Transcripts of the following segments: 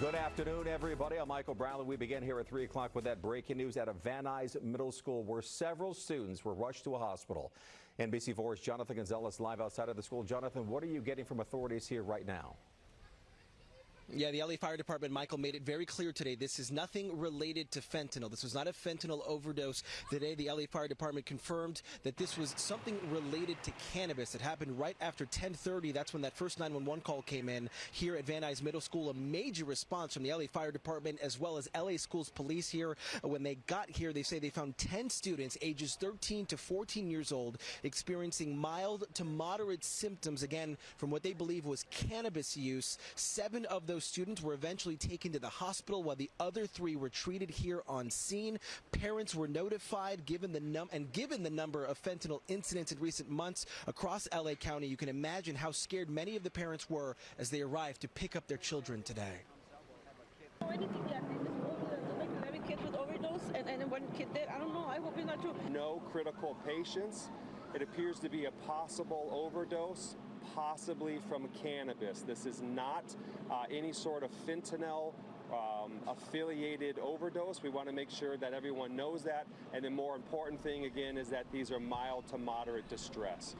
Good afternoon, everybody. I'm Michael Brownlee. We begin here at 3 o'clock with that breaking news out of Van Nuys Middle School, where several students were rushed to a hospital. NBC4's Jonathan Gonzalez live outside of the school. Jonathan, what are you getting from authorities here right now? Yeah, the LA Fire Department, Michael, made it very clear today this is nothing related to fentanyl. This was not a fentanyl overdose. Today, the LA Fire Department confirmed that this was something related to cannabis. It happened right after 1030. That's when that first 911 call came in here at Van Nuys Middle School. A major response from the LA Fire Department as well as LA Schools Police here. When they got here, they say they found 10 students ages 13 to 14 years old experiencing mild to moderate symptoms, again, from what they believe was cannabis use. Seven of those those students were eventually taken to the hospital while the other three were treated here on scene. Parents were notified given the num and given the number of fentanyl incidents in recent months across LA County, you can imagine how scared many of the parents were as they arrived to pick up their children today. Anything yet? Like 11 kids with overdose and, and one kid dead. I don't know. I hope it's not true. No critical patients. It appears to be a possible overdose possibly from cannabis. This is not uh, any sort of fentanyl um, affiliated overdose. We want to make sure that everyone knows that. And the more important thing, again, is that these are mild to moderate distress.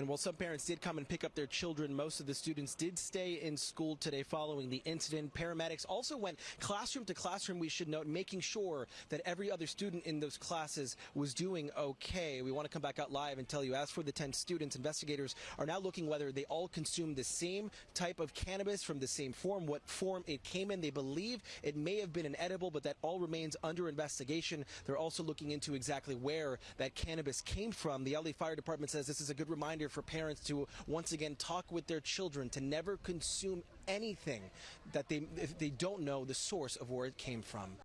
And while some parents did come and pick up their children, most of the students did stay in school today following the incident. Paramedics also went classroom to classroom, we should note, making sure that every other student in those classes was doing okay. We want to come back out live and tell you, as for the 10 students, investigators are now looking whether they all consumed the same type of cannabis from the same form, what form it came in. They believe it may have been an edible, but that all remains under investigation. They're also looking into exactly where that cannabis came from. The LA Fire Department says this is a good reminder for parents to once again talk with their children to never consume anything that they if they don't know the source of where it came from.